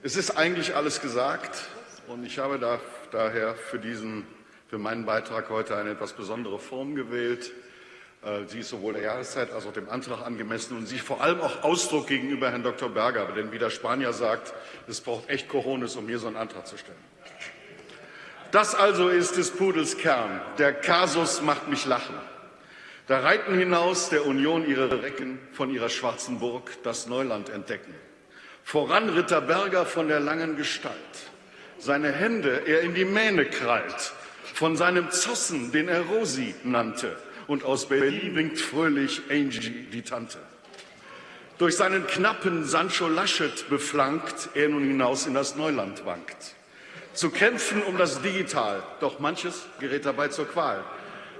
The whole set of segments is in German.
Es ist eigentlich alles gesagt und ich habe da, daher für, diesen, für meinen Beitrag heute eine etwas besondere Form gewählt. Äh, sie ist sowohl der Jahreszeit als auch dem Antrag angemessen und sie vor allem auch Ausdruck gegenüber Herrn Dr. Berger. Denn wie der Spanier sagt, es braucht echt Cojones, um hier so einen Antrag zu stellen. Das also ist des Pudels Kern. Der Kasus macht mich lachen. Da reiten hinaus der Union ihre Recken von ihrer schwarzen Burg das Neuland entdecken. Voran Ritter Berger von der langen Gestalt. Seine Hände er in die Mähne krallt, von seinem Zossen, den er Rosi nannte, und aus Berlin winkt fröhlich Angie, die Tante. Durch seinen knappen Sancho Laschet beflankt, er nun hinaus in das Neuland wankt. Zu kämpfen um das Digital, doch manches gerät dabei zur Qual.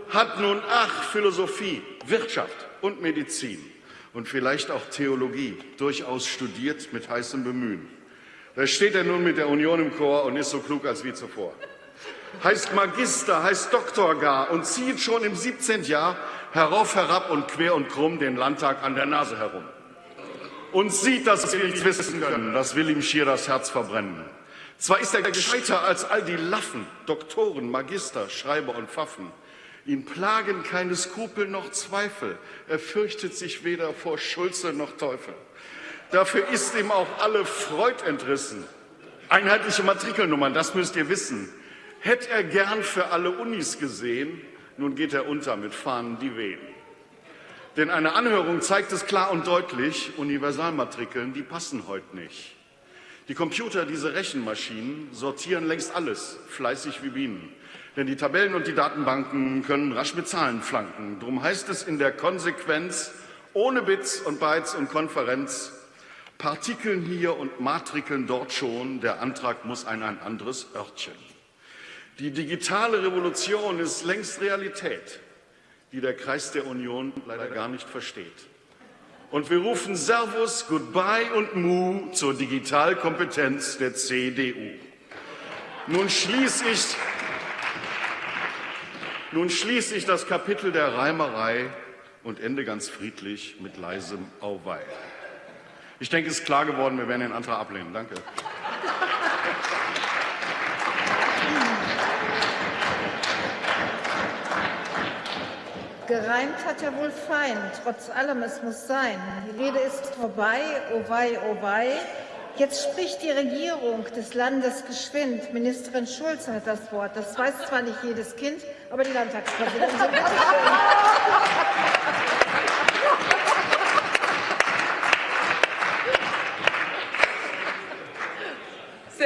Hat nun, ach, Philosophie, Wirtschaft und Medizin und vielleicht auch Theologie durchaus studiert mit heißem Bemühen. Da steht er nun mit der Union im Chor und ist so klug als wie zuvor heißt Magister, heißt Doktor gar und zieht schon im 17. Jahr herauf, herab und quer und krumm den Landtag an der Nase herum. Und sieht, dass wir nichts wissen können, das will ihm schier das Herz verbrennen. Zwar ist er gescheiter als all die Laffen, Doktoren, Magister, Schreiber und Pfaffen. Ihn plagen keine Skrupel noch Zweifel. Er fürchtet sich weder vor Schulze noch Teufel. Dafür ist ihm auch alle Freud entrissen. Einheitliche Matrikelnummern, das müsst ihr wissen. Hätte er gern für alle Unis gesehen, nun geht er unter mit Fahnen, die wehen. Denn eine Anhörung zeigt es klar und deutlich, Universalmatrikeln, die passen heute nicht. Die Computer, diese Rechenmaschinen, sortieren längst alles, fleißig wie Bienen. Denn die Tabellen und die Datenbanken können rasch mit Zahlen flanken. Drum heißt es in der Konsequenz, ohne Bits und Bytes und Konferenz, Partikeln hier und Matrikeln dort schon, der Antrag muss ein, ein anderes Örtchen. Die digitale Revolution ist längst Realität, die der Kreis der Union leider gar nicht versteht. Und wir rufen Servus, Goodbye und Mu zur Digitalkompetenz der CDU. Nun schließe ich, nun schließe ich das Kapitel der Reimerei und ende ganz friedlich mit leisem Auweih. Ich denke, es ist klar geworden, wir werden den Antrag ablehnen. Danke. Gereimt hat ja wohl fein, trotz allem, es muss sein. Die Rede ist vorbei, oh wei, oh wei. Jetzt spricht die Regierung des Landes geschwind. Ministerin Schulze hat das Wort. Das weiß zwar nicht jedes Kind, aber die Landtagspräsidentin.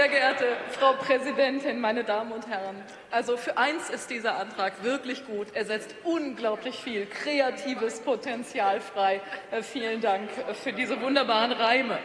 Sehr geehrte Frau Präsidentin, meine Damen und Herren! Also für eins ist dieser Antrag wirklich gut. Er setzt unglaublich viel kreatives Potenzial frei. Äh, vielen Dank für diese wunderbaren Reime.